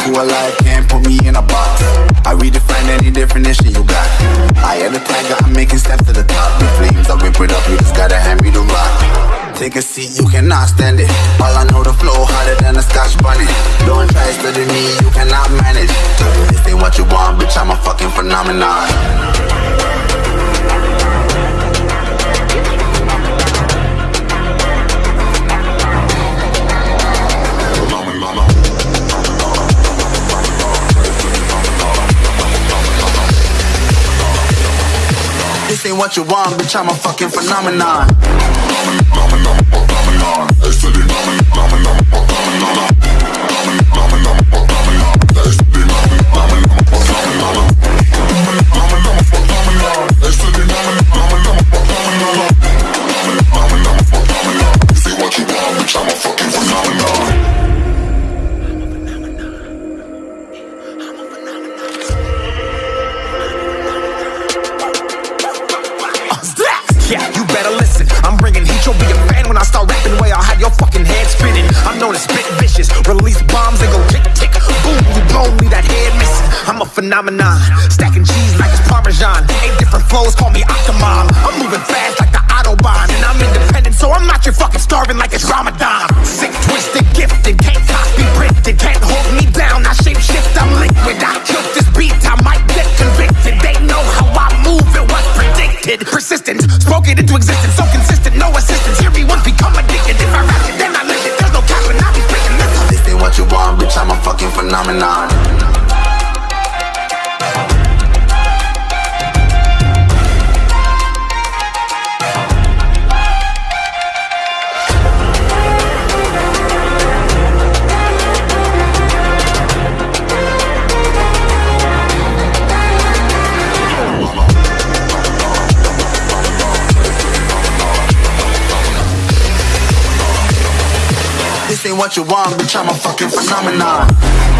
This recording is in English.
Who alive can't put me in a box. I redefine any definition you got. I am the tiger, I'm making steps to the top. The flames, Take a seat, you cannot stand it. All I know, the flow harder than a scotch bonnet. Don't try study me, you cannot manage. This ain't what you want, bitch, I'm a fucking phenomenon. This ain't what you want, bitch, I'm a fucking phenomenon. Yeah, phenomenon. Stacking cheese like it's parmesan. Eight different flows, call me Octomom. I'm moving fast like the autobahn, and I'm independent, so I'm not your fucking starving like it's Ramadan. Sick, twisted, gifted, can't copy, printed, can't hold me down. I shape shift, I'm liquid. I killed this beat, I might get convicted. They know how I move, it was predicted. Persistent, spoke it into existence, so consistent, no assistance. Hear me once, become addicted. If I rap it, then I live it. There's no cap when I be speaking this. This ain't what you want, bitch, I'm a fucking phenomenon. This what you want, bitch, I'm a fucking phenomenon.